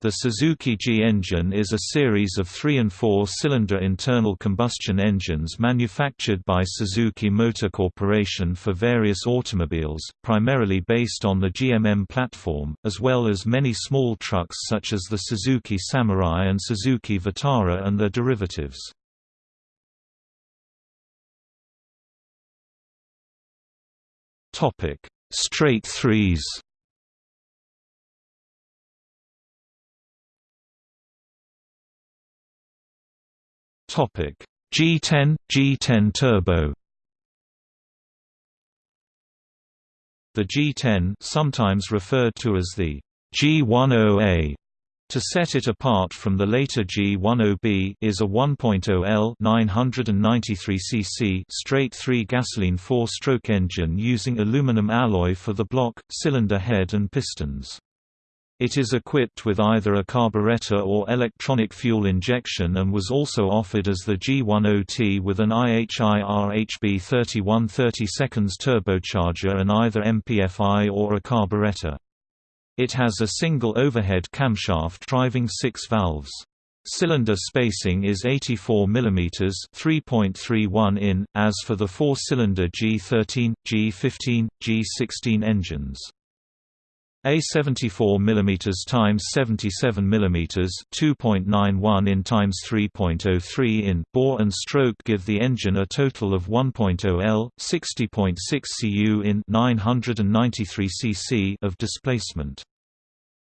The Suzuki G engine is a series of three- and four-cylinder internal combustion engines manufactured by Suzuki Motor Corporation for various automobiles, primarily based on the GMM platform, as well as many small trucks such as the Suzuki Samurai and Suzuki Vitara and their derivatives. Straight threes Topic G10 G10 Turbo The G10 sometimes referred to as the G10A to set it apart from the later G10B is a 1.0L 993 cc straight-three gasoline four-stroke engine using aluminum alloy for the block, cylinder head and pistons. It is equipped with either a carburetor or electronic fuel injection and was also offered as the G10T with an IHI RHB 3130 seconds turbocharger and either MPFI or a carburetor. It has a single overhead camshaft driving six valves. Cylinder spacing is 84 mm 3.31 in, as for the four-cylinder G13, G15, G16 engines. A 74 mm x 77 mm 2.91 in x 3.03 in bore and stroke give the engine a total of 1.0 L 60.6 cu in 993 cc of displacement.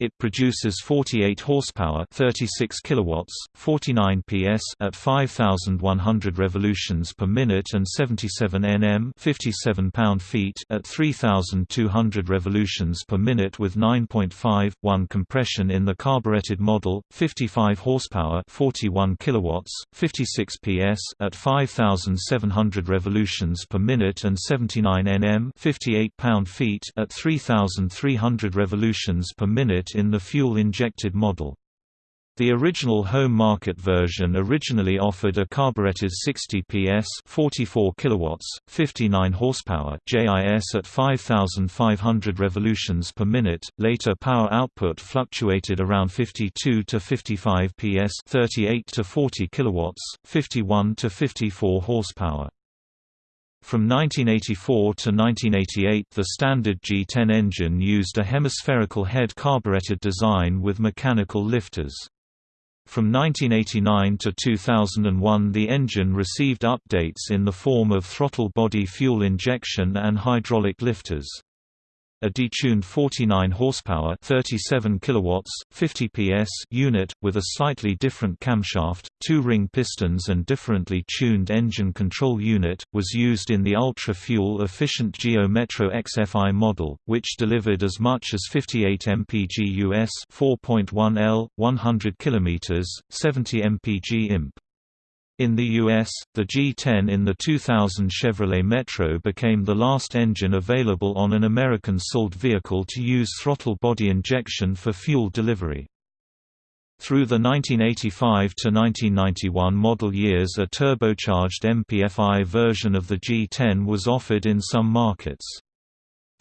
It produces 48 horsepower, 36 kilowatts, 49 PS at 5100 revolutions per minute and 77 Nm, 57 pound-feet at 3200 revolutions per minute with 9.5 1 compression in the carbureted model, 55 horsepower, 41 kilowatts, 56 PS at 5700 revolutions per minute and 79 Nm, 58 pound-feet at 3300 revolutions per minute in the fuel-injected model. The original home market version originally offered a carburetted 60 PS 44 kilowatts, 59 horsepower JIS at 5500 revolutions per minute. Later power output fluctuated around 52 to 55 PS 38 to 40 kilowatts, 51 to 54 horsepower. From 1984 to 1988 the standard G10 engine used a hemispherical head carbureted design with mechanical lifters. From 1989 to 2001 the engine received updates in the form of throttle body fuel injection and hydraulic lifters a detuned 49 horsepower 37 kilowatts 50 PS unit with a slightly different camshaft, two-ring pistons and differently tuned engine control unit was used in the ultra-fuel efficient Geo Metro XFI model, which delivered as much as 58 mpg US 4.1 L 100 km 70 mpg imp. In the US, the G10 in the 2000 Chevrolet Metro became the last engine available on an American sold vehicle to use throttle body injection for fuel delivery. Through the 1985 to 1991 model years a turbocharged MPFI version of the G10 was offered in some markets.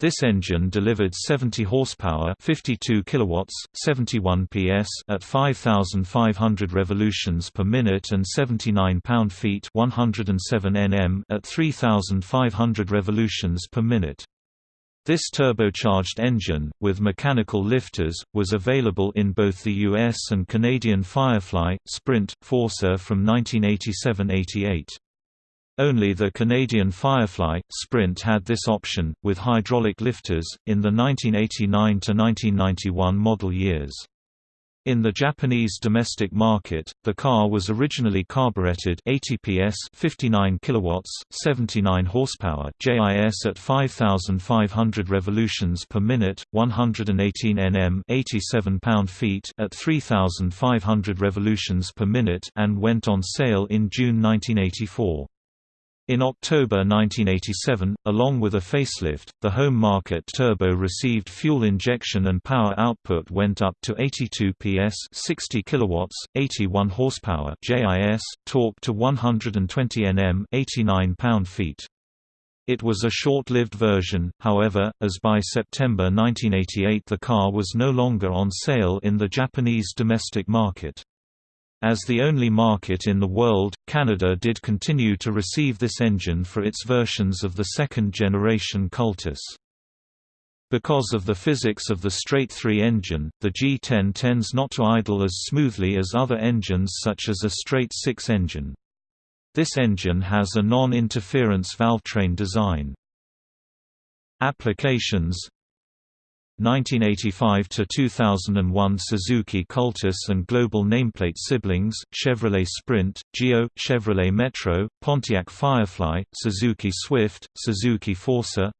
This engine delivered 70 horsepower, 52 kilowatts, 71 PS at 5500 revolutions per minute and 79 pound-feet, 107 Nm at 3500 revolutions per minute. This turbocharged engine, with mechanical lifters, was available in both the US and Canadian Firefly, Sprint, Forsa from 1987–88. Only the Canadian Firefly, Sprint had this option, with hydraulic lifters, in the 1989–1991 model years. In the Japanese domestic market, the car was originally carbureted 80 PS 59 kilowatts 79 horsepower JIS at 5500 revolutions per minute 118 Nm 87 pound-feet at 3500 revolutions per minute and went on sale in June 1984. In October 1987, along with a facelift, the home market turbo received fuel injection and power output went up to 82 PS, 60 kilowatts, 81 horsepower JIS, torque to 120 Nm, 89 pound-feet. It was a short-lived version, however, as by September 1988 the car was no longer on sale in the Japanese domestic market. As the only market in the world, Canada did continue to receive this engine for its versions of the second-generation Cultus. Because of the physics of the straight-three engine, the G10 tends not to idle as smoothly as other engines such as a straight-six engine. This engine has a non-interference valvetrain design. Applications 1985 to 2001 Suzuki Cultus and global nameplate siblings Chevrolet Sprint, Geo, Chevrolet Metro, Pontiac Firefly, Suzuki Swift, Suzuki Forsa.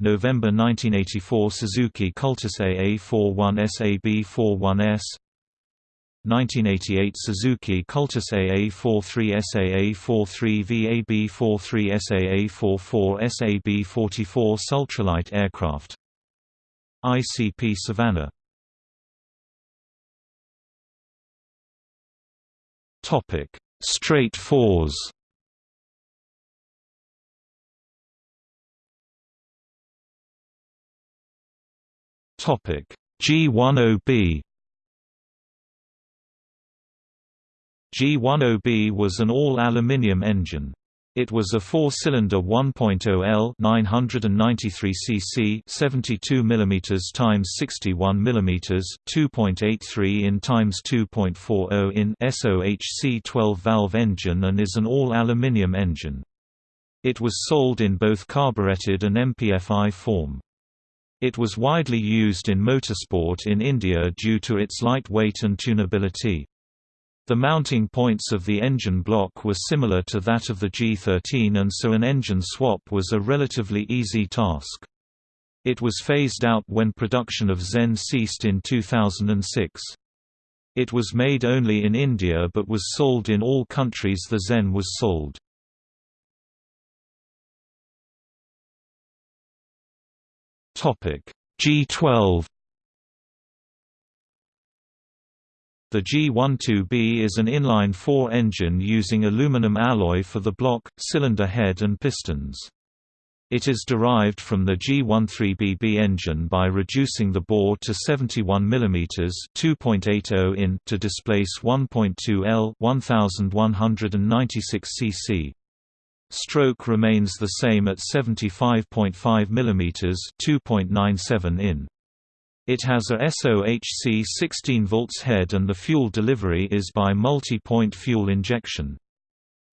November 1984 Suzuki Cultus AA41 SAB41S 1988 Suzuki Cultus AA43 SAA43 VAB43 SAA44 SAB44 Sultralight aircraft ICP Savannah. Topic. Straight fours. Topic. G10B G10B was an all-aluminium engine. It was a four-cylinder 1.0L 993 cc 72 mm x 61 mm 2.83 in x 2.40 in SOHC 12-valve engine and is an all-aluminium engine. It was sold in both carburetted and MPFI form. It was widely used in motorsport in India due to its light weight and tunability. The mounting points of the engine block were similar to that of the G13 and so an engine swap was a relatively easy task. It was phased out when production of Zen ceased in 2006. It was made only in India but was sold in all countries the Zen was sold. G12 The G12B is an inline-four engine using aluminum alloy for the block, cylinder head and pistons. It is derived from the G13BB engine by reducing the bore to 71 mm (2.80 in) to displace 1.2 L (1196 cc). Stroke remains the same at 75.5 mm (2.97 in). It has a SOHC 16 volts head and the fuel delivery is by multi-point fuel injection.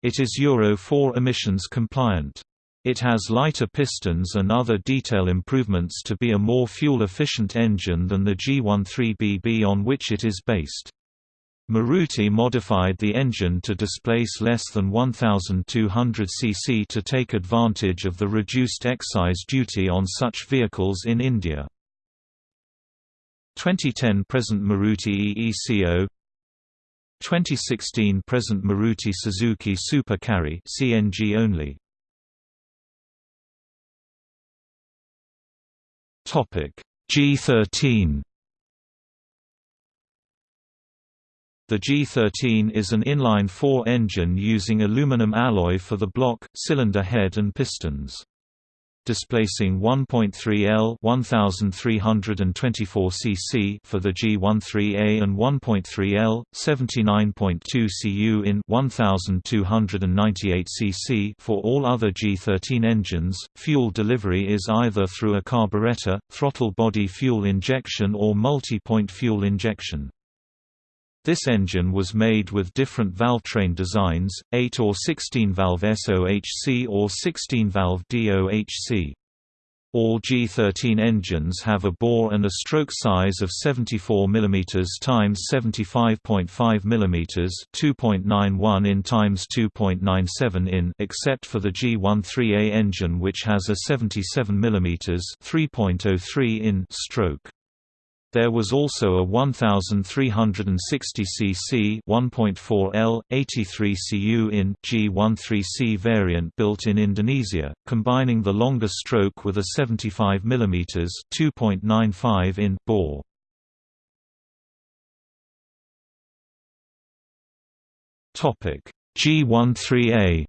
It is Euro 4 emissions compliant. It has lighter pistons and other detail improvements to be a more fuel-efficient engine than the G13BB on which it is based. Maruti modified the engine to displace less than 1,200 cc to take advantage of the reduced excise duty on such vehicles in India. 2010 present Maruti EECO 2016 present Maruti Suzuki Super Carry CNG only. Topic G13 The G13 is an inline-four engine using aluminum alloy for the block, cylinder head and pistons displacing 1.3 L 1324 cc for the G13A and 1.3 L 79.2 cu in 1298 cc for all other G13 engines. Fuel delivery is either through a carburetor, throttle body fuel injection or multi-point fuel injection. This engine was made with different valvetrain designs, 8 or 16-valve SOHC or 16-valve DOHC. All G13 engines have a bore and a stroke size of 74 mm x 75.5 mm 2.91 in x 2.97 in except for the G13A engine which has a 77 mm 3.03 in stroke. There was also a 1360 cc 1.4 L 83 cu in G13C variant built in Indonesia, combining the longer stroke with a 75 mm 2.95 in bore. Topic G13A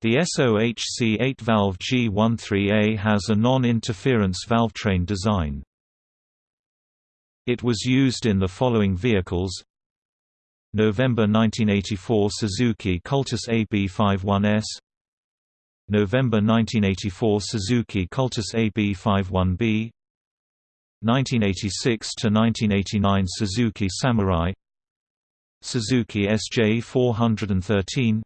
The SOHC 8-valve G13A has a non-interference valvetrain design. It was used in the following vehicles. November 1984 Suzuki Cultus AB51S November 1984 Suzuki Cultus AB51B 1986 to 1989 Suzuki Samurai. Suzuki SJ 413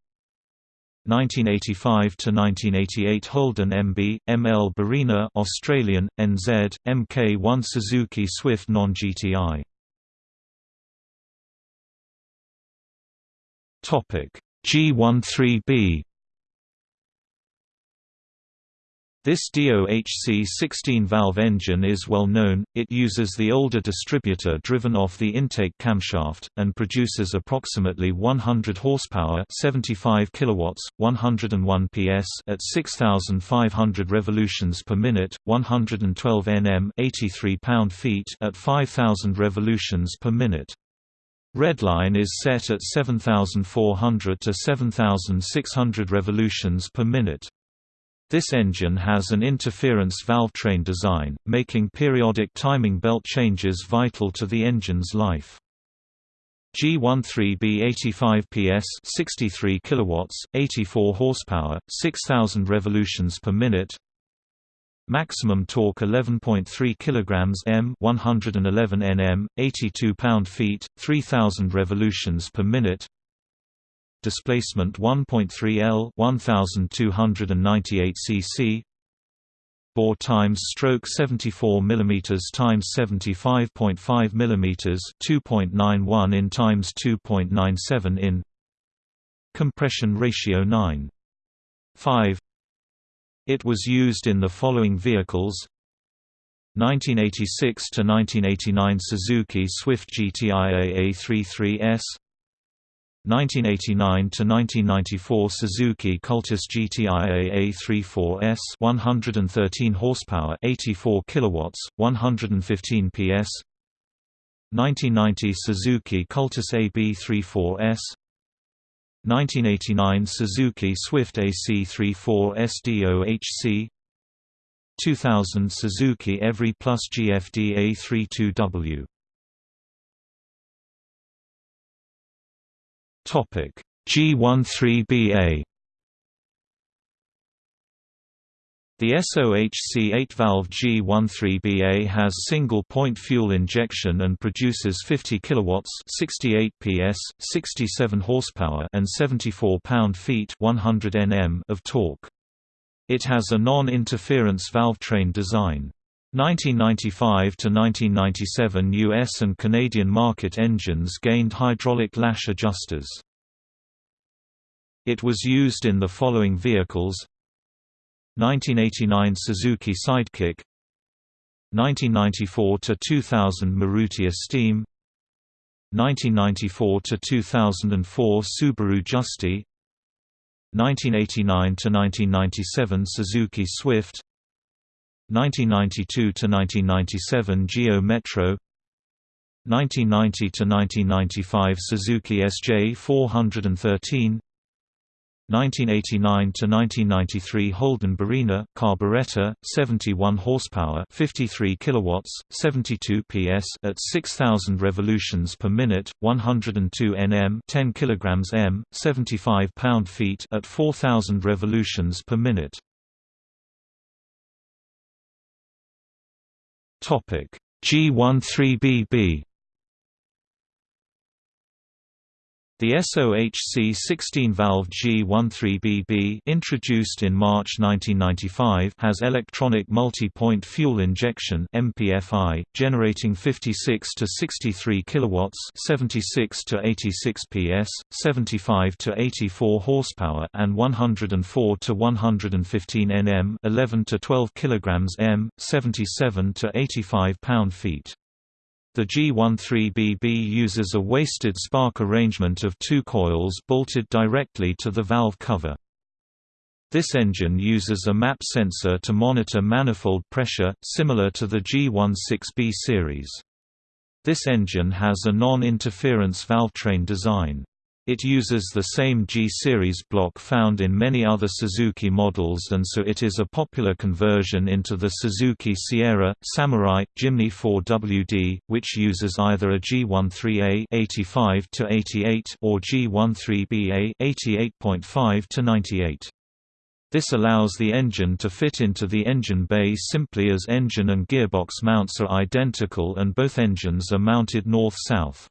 1985 to 1988 Holden MB ML Barina Australian NZ MK1 Suzuki Swift non-GTI Topic G13B This DOHC 16-valve engine is well known, it uses the older distributor driven off the intake camshaft, and produces approximately 100 horsepower 75 kilowatts, 101 PS at 6,500 revolutions per minute, 112 Nm 83 pound-feet at 5,000 revolutions per minute. Redline is set at 7,400 to 7,600 revolutions per minute. This engine has an interference valvetrain design, making periodic timing belt changes vital to the engine's life. G13B 85 PS 63 kilowatts 84 horsepower 6000 revolutions per minute Maximum torque 11.3 kilograms m 111 Nm 82 pound-feet 3000 revolutions per minute displacement 1.3 L 1298 cc bore times stroke 74 mm times 75.5 mm 2.91 in times 2.97 in. Compression ratio 9 5 it was used in the following vehicles. 1986 to 1989 Suzuki Swift GTI AA33S 1989 to 1994 Suzuki Cultus GTI AA34S 113 horsepower 84 kilowatts 115 PS 1990 Suzuki Cultus AB34S 1989 Suzuki Swift AC34S SDOHC 2000 Suzuki Every Plus GFD A32W Topic G13BA The SOHC 8-valve G13BA has single-point fuel injection and produces 50 kilowatts, 68 PS, 67 horsepower, and 74 pound-feet, 100 Nm of torque. It has a non-interference valvetrain design. 1995 to 1997 US and Canadian market engines gained hydraulic lash adjusters. It was used in the following vehicles. 1989 Suzuki Sidekick. 1994 to 2000 Maruti Esteem 1994 to 2004 Subaru Justy 1989 to 1997 Suzuki Swift 1992 to 1997 Geo Metro 1990 to 1995 Suzuki SJ 413 1989 to 1993 Holden Barina carburetor 71 horsepower 53 kilowatts 72 PS at 6000 revolutions per minute 102 Nm 10 kilograms m 75 pound-feet at 4000 revolutions per minute Topic G13BB The SOHC 16-valve G13BB introduced in March 1995 has electronic multi-point fuel injection MPFI, generating 56 to 63 kilowatts, 76 to 86 PS, 75 to 84 horsepower and 104 to 115 Nm, 11 to 12 kilograms m, 77 to 85 pound-feet. The G13BB uses a wasted spark arrangement of two coils bolted directly to the valve cover. This engine uses a MAP sensor to monitor manifold pressure, similar to the G16B series. This engine has a non-interference valvetrain design. It uses the same G-series block found in many other Suzuki models and so it is a popular conversion into the Suzuki Sierra, Samurai, Jimny 4WD, which uses either a G13A 85 or G13BA 88.5 98. This allows the engine to fit into the engine bay simply as engine and gearbox mounts are identical and both engines are mounted north-south.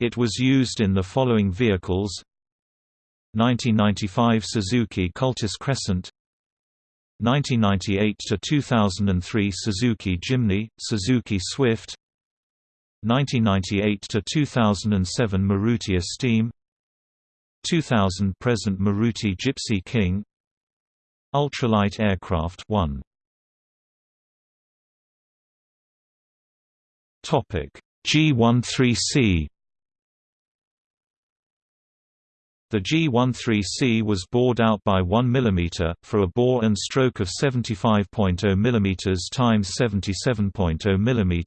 It was used in the following vehicles. 1995 Suzuki Cultus Crescent. 1998 to 2003 Suzuki Jimny, Suzuki Swift. 1998 to 2007 Maruti Esteem. 2000 present Maruti Gypsy King. Ultralight aircraft 1 Topic G13C The G13C was bored out by 1 mm, for a bore and stroke of 75.0 mm x 77.0 mm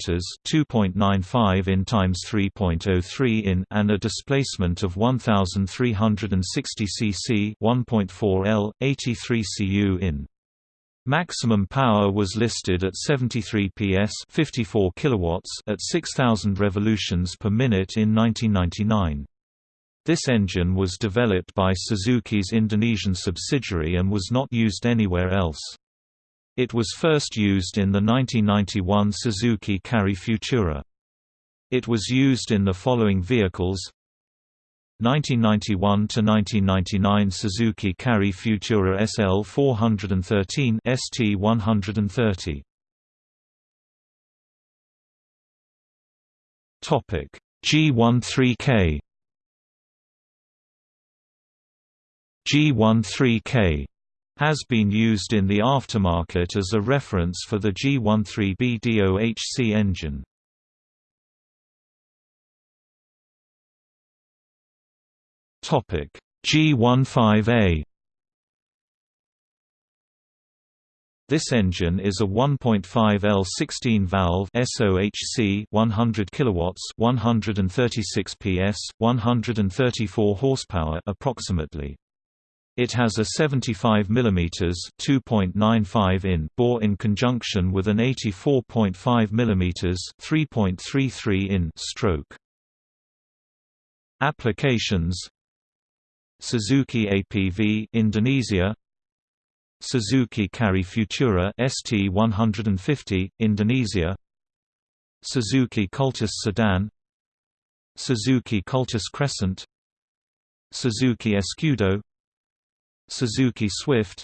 2.95 in x 3.03 in and a displacement of 1360 cc 1.4 L, 83 cu in. Maximum power was listed at 73 PS 54 kilowatts at 6000 revolutions per minute in 1999. This engine was developed by Suzuki's Indonesian subsidiary and was not used anywhere else. It was first used in the 1991 Suzuki Carry Futura. It was used in the following vehicles 1991–1999 Suzuki Carry Futura SL 413 ST 130 G13K G13K has been used in the aftermarket as a reference for the G13B DOHC engine. Topic G15A This engine is a 1.5 L 16 valve SOHC 100 kilowatts 136 PS 134 horsepower approximately it has a 75 mm (2.95 in) bore in conjunction with an 84.5 mm (3.33 in) stroke. Applications Suzuki APV Indonesia. Suzuki Carry Futura ST150 Indonesia. Suzuki Cultus Sedan. Suzuki Cultus Crescent. Suzuki Escudo Suzuki Swift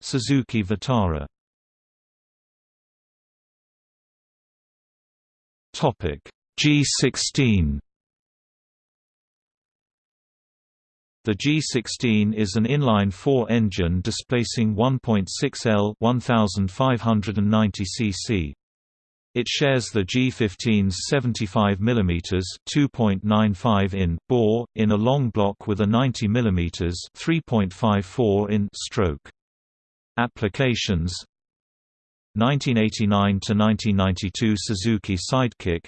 Suzuki Vitara Topic G16 The G16 is an inline-four engine displacing 1.6 L 1590 cc. It shares the G15's 75 mm (2.95 in) bore in a long block with a 90 mm (3.54 in) stroke. Applications. 1989 to 1992 Suzuki Sidekick.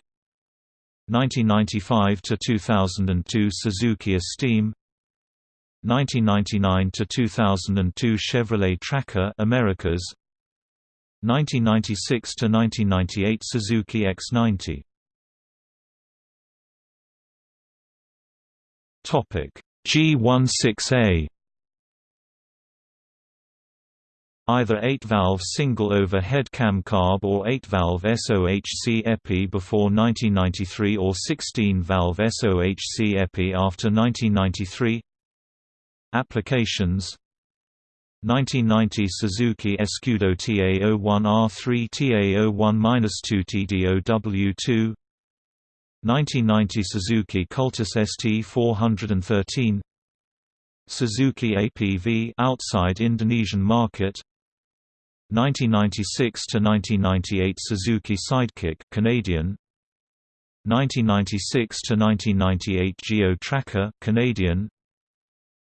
1995 to 2002 Suzuki Esteem. 1999 to 2002 Chevrolet Tracker Americas 1996 to 1998 Suzuki X90 Topic G16A Either 8-valve single overhead cam carb or 8-valve SOHC EPI before 1993 or 16-valve SOHC EPI after 1993 Applications 1990 Suzuki Escudo TA01R3 TA01-2 TDOW2 1990 Suzuki Cultus ST413 Suzuki APV outside Indonesian market. 1996 to 1998 Suzuki Sidekick Canadian. 1996 to 1998 Geo Tracker Canadian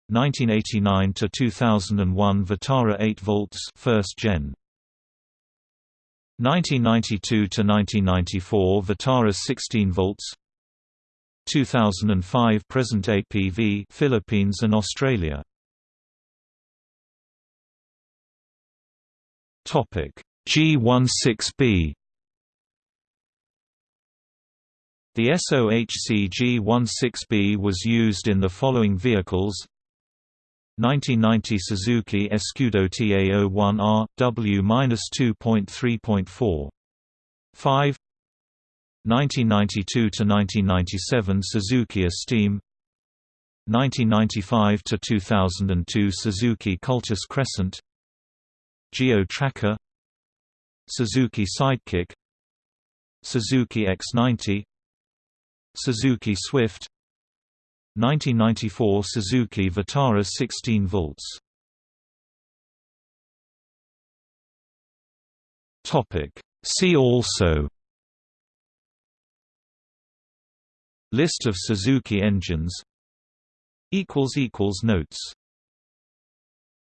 1989 to 2001 Vitara 8 volts first gen. 1992 to 1994 Vitara 16 volts. 2005 present APV Philippines and Australia. Topic G16B The SOHC G16B was used in the following vehicles 1990 Suzuki Escudo TA01R, W-2.3.4. 5 1992–1997 Suzuki Esteem. 1995–2002 Suzuki Cultus Crescent. Geo Tracker. Suzuki Sidekick. Suzuki X90 Suzuki Swift 1994 Suzuki Vitara 16 volts. Topic. See also. List of Suzuki engines. Notes